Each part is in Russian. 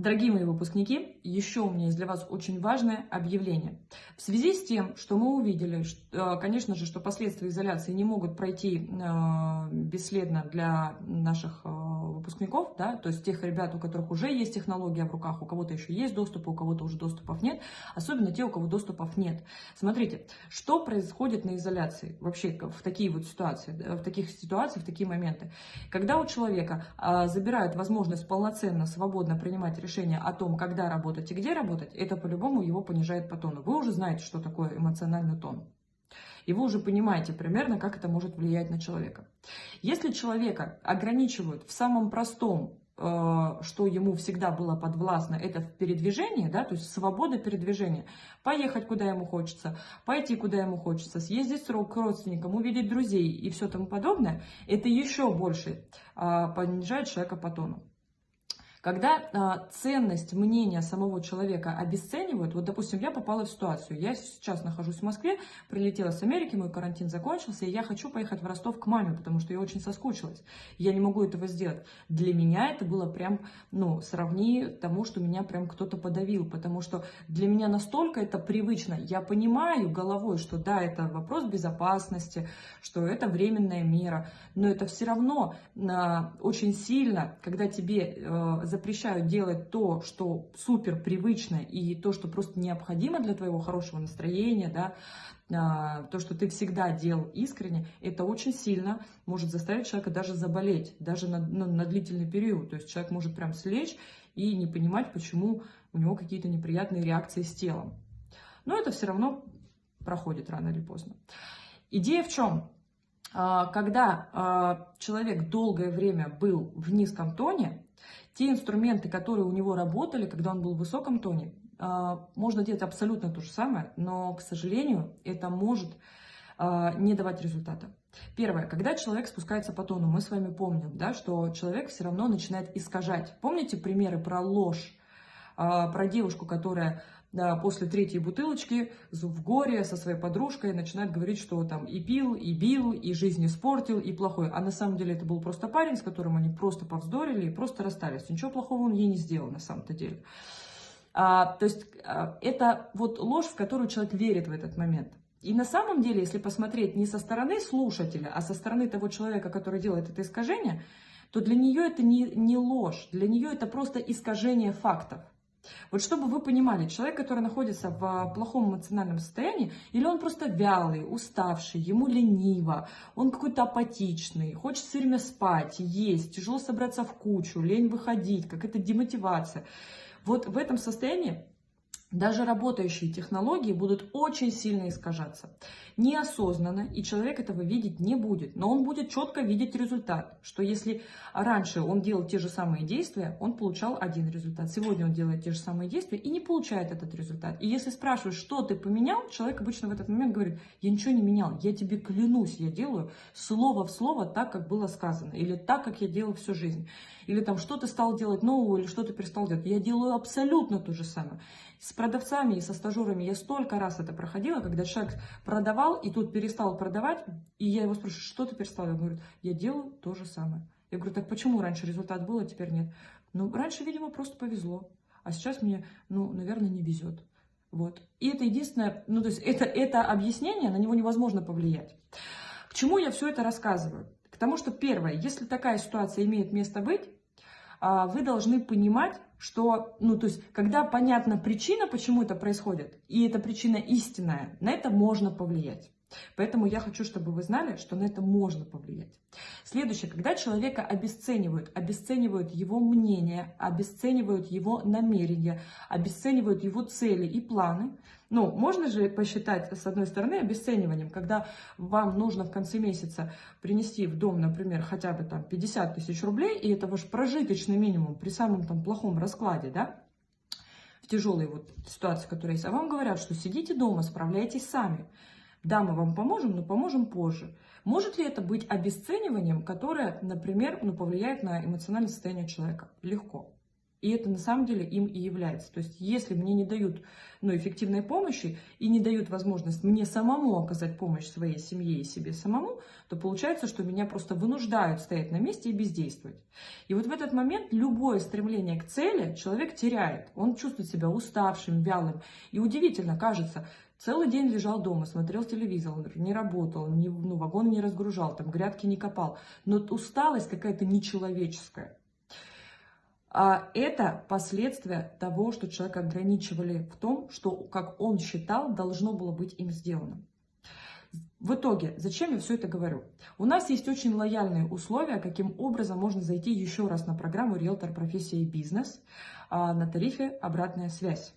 Дорогие мои выпускники, еще у меня есть для вас очень важное объявление. В связи с тем, что мы увидели, что, э, конечно же, что последствия изоляции не могут пройти э, бесследно для наших э, выпускников, да, то есть тех ребят, у которых уже есть технология в руках, у кого-то еще есть доступ, у кого-то уже доступов нет, особенно те, у кого доступов нет. Смотрите, что происходит на изоляции вообще в такие вот ситуации, в таких ситуациях, в такие моменты. Когда у человека забирают возможность полноценно, свободно принимать решения, о том, когда работать и где работать, это по-любому его понижает по тону. Вы уже знаете, что такое эмоциональный тон. И вы уже понимаете примерно, как это может влиять на человека. Если человека ограничивают в самом простом, э, что ему всегда было подвластно, это в передвижении, да, то есть свобода передвижения. Поехать, куда ему хочется, пойти, куда ему хочется, съездить к родственникам, увидеть друзей и все тому подобное, это еще больше а, понижает человека по тону. Когда э, ценность мнения самого человека обесценивают, вот, допустим, я попала в ситуацию, я сейчас нахожусь в Москве, прилетела с Америки, мой карантин закончился, и я хочу поехать в Ростов к маме, потому что я очень соскучилась. Я не могу этого сделать. Для меня это было прям, ну, сравни тому, что меня прям кто-то подавил, потому что для меня настолько это привычно. Я понимаю головой, что да, это вопрос безопасности, что это временная мера, но это все равно э, очень сильно, когда тебе э, запрещают делать то, что супер привычно и то, что просто необходимо для твоего хорошего настроения, да, а, то, что ты всегда делал искренне, это очень сильно может заставить человека даже заболеть, даже на, ну, на длительный период. То есть человек может прям слечь и не понимать, почему у него какие-то неприятные реакции с телом. Но это все равно проходит рано или поздно. Идея в чем? А, когда а, человек долгое время был в низком тоне, те инструменты, которые у него работали, когда он был в высоком тоне, а, можно делать абсолютно то же самое, но, к сожалению, это может а, не давать результата. Первое, когда человек спускается по тону, мы с вами помним, да, что человек все равно начинает искажать. Помните примеры про ложь, а, про девушку, которая после третьей бутылочки в горе со своей подружкой начинает говорить, что там и пил, и бил, и жизнь испортил, и плохой. А на самом деле это был просто парень, с которым они просто повздорили и просто расстались. Ничего плохого он ей не сделал на самом-то деле. А, то есть а, это вот ложь, в которую человек верит в этот момент. И на самом деле, если посмотреть не со стороны слушателя, а со стороны того человека, который делает это искажение, то для нее это не, не ложь, для нее это просто искажение фактов. Вот чтобы вы понимали, человек, который находится в плохом эмоциональном состоянии, или он просто вялый, уставший, ему лениво, он какой-то апатичный, хочет все время спать, есть, тяжело собраться в кучу, лень выходить, какая-то демотивация. Вот в этом состоянии даже работающие технологии будут очень сильно искажаться. Неосознанно, и человек этого видеть не будет, но он будет четко видеть результат, что если раньше он делал те же самые действия, он получал один результат. Сегодня он делает те же самые действия и не получает этот результат. И если спрашиваешь, что ты поменял, человек обычно в этот момент говорит, я ничего не менял, я тебе клянусь, я делаю слово в слово так, как было сказано, или так, как я делал всю жизнь. Или там, что ты стал делать нового, или что ты перестал делать. Я делаю абсолютно то же самое. С продавцами и со стажерами я столько раз это проходила, когда человек продавал и тут перестал продавать, и я его спрашиваю, что ты перестал? Он говорит, я делаю то же самое. Я говорю, так почему раньше результат был, а теперь нет? Ну, раньше, видимо, просто повезло, а сейчас мне, ну, наверное, не везет. Вот. И это единственное, ну, то есть это, это объяснение, на него невозможно повлиять. К чему я все это рассказываю? К тому, что первое, если такая ситуация имеет место быть, а, вы должны понимать, что, ну, то есть, когда понятна причина, почему это происходит, и эта причина истинная, на это можно повлиять. Поэтому я хочу, чтобы вы знали, что на это можно повлиять. Следующее, когда человека обесценивают, обесценивают его мнение, обесценивают его намерения, обесценивают его цели и планы, ну, можно же посчитать, с одной стороны, обесцениванием, когда вам нужно в конце месяца принести в дом, например, хотя бы там 50 тысяч рублей, и это ваш прожиточный минимум при самом там плохом раскладе, да, в тяжелой вот ситуации, которая есть, а вам говорят, что сидите дома, справляйтесь сами. Да, мы вам поможем, но поможем позже. Может ли это быть обесцениванием, которое, например, ну, повлияет на эмоциональное состояние человека? Легко. И это на самом деле им и является. То есть если мне не дают ну, эффективной помощи и не дают возможность мне самому оказать помощь своей семье и себе самому, то получается, что меня просто вынуждают стоять на месте и бездействовать. И вот в этот момент любое стремление к цели человек теряет. Он чувствует себя уставшим, вялым. И удивительно, кажется, Целый день лежал дома, смотрел телевизор, не работал, не, ну, вагон не разгружал, там грядки не копал. Но усталость какая-то нечеловеческая. А это последствия того, что человека ограничивали в том, что, как он считал, должно было быть им сделано. В итоге, зачем я все это говорю? У нас есть очень лояльные условия, каким образом можно зайти еще раз на программу «Риэлтор. Профессия и бизнес» а, на тарифе «Обратная связь».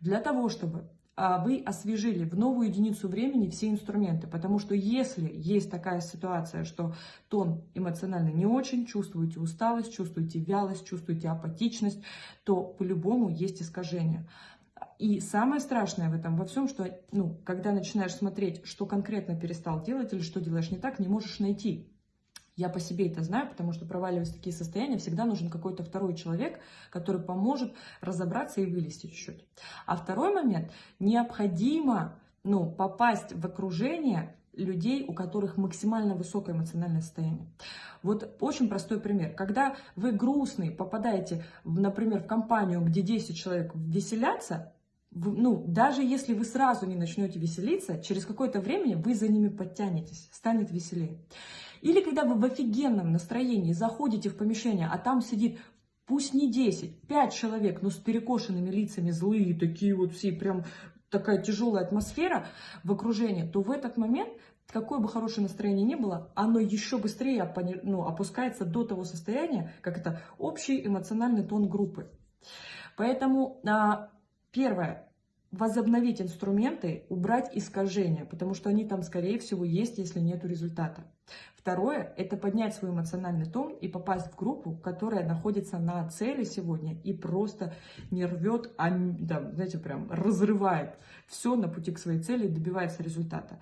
Для того, чтобы вы освежили в новую единицу времени все инструменты. Потому что если есть такая ситуация, что тон эмоционально не очень, чувствуете усталость, чувствуете вялость, чувствуете апатичность, то по-любому есть искажение. И самое страшное в этом во всем, что ну, когда начинаешь смотреть, что конкретно перестал делать или что делаешь не так, не можешь найти. Я по себе это знаю, потому что проваливаясь в такие состояния, всегда нужен какой-то второй человек, который поможет разобраться и вылезти чуть-чуть. А второй момент, необходимо ну, попасть в окружение людей, у которых максимально высокое эмоциональное состояние. Вот очень простой пример. Когда вы грустный, попадаете, например, в компанию, где 10 человек веселятся, ну, даже если вы сразу не начнете веселиться, через какое-то время вы за ними подтянетесь, станет веселее. Или когда вы в офигенном настроении заходите в помещение, а там сидит пусть не 10, 5 человек, но с перекошенными лицами, злые, такие вот все, прям такая тяжелая атмосфера в окружении, то в этот момент, какое бы хорошее настроение ни было, оно еще быстрее ну, опускается до того состояния, как это общий эмоциональный тон группы. Поэтому а, первое, возобновить инструменты, убрать искажения, потому что они там, скорее всего, есть, если нет результата. Второе – это поднять свой эмоциональный тон и попасть в группу, которая находится на цели сегодня и просто не рвет, а, да, знаете, прям разрывает все на пути к своей цели, добивается результата.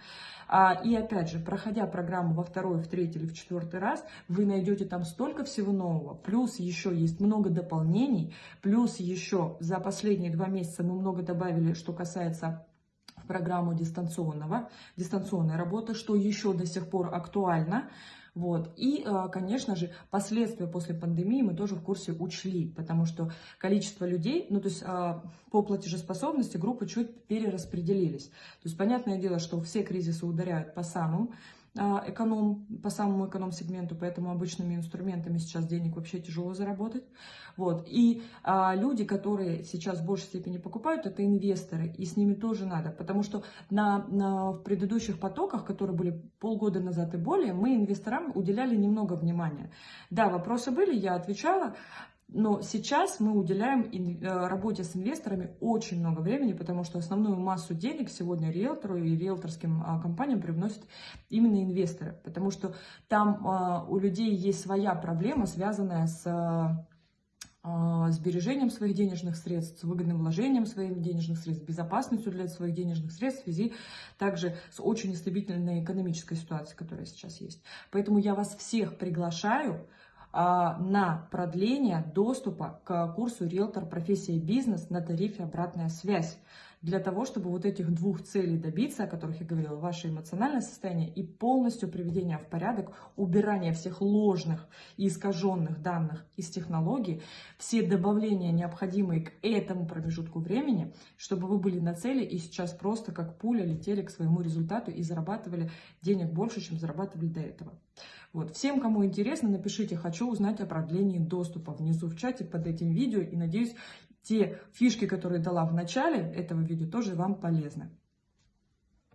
А, и опять же, проходя программу во второй, в третий или в четвертый раз, вы найдете там столько всего нового, плюс еще есть много дополнений, плюс еще за последние два месяца мы много добавили, что касается программу дистанционного, дистанционной работы, что еще до сих пор актуально. Вот. И, э, конечно же, последствия после пандемии мы тоже в курсе учли, потому что количество людей, ну то есть э, по платежеспособности группы чуть перераспределились. То есть понятное дело, что все кризисы ударяют по самым эконом, по самому эконом-сегменту, поэтому обычными инструментами сейчас денег вообще тяжело заработать. Вот. И а, люди, которые сейчас в большей степени покупают, это инвесторы, и с ними тоже надо, потому что на, на, в предыдущих потоках, которые были полгода назад и более, мы инвесторам уделяли немного внимания. Да, вопросы были, я отвечала, но сейчас мы уделяем э, работе с инвесторами очень много времени, потому что основную массу денег сегодня риэлтору и риэлторским а, компаниям привносят именно инвесторы. Потому что там а, у людей есть своя проблема, связанная с а, сбережением своих денежных средств, с выгодным вложением своих денежных средств, безопасностью для своих денежных средств в связи также с очень нестабильной экономической ситуацией, которая сейчас есть. Поэтому я вас всех приглашаю на продление доступа к курсу «Риэлтор. Профессия бизнес» на тарифе «Обратная связь» для того, чтобы вот этих двух целей добиться, о которых я говорила, ваше эмоциональное состояние и полностью приведение в порядок, убирание всех ложных и искаженных данных из технологий, все добавления, необходимые к этому промежутку времени, чтобы вы были на цели и сейчас просто как пуля летели к своему результату и зарабатывали денег больше, чем зарабатывали до этого. Вот. Всем, кому интересно, напишите «Хочу узнать о продлении доступа» внизу в чате под этим видео. И надеюсь, те фишки, которые дала в начале этого видео, тоже вам полезны.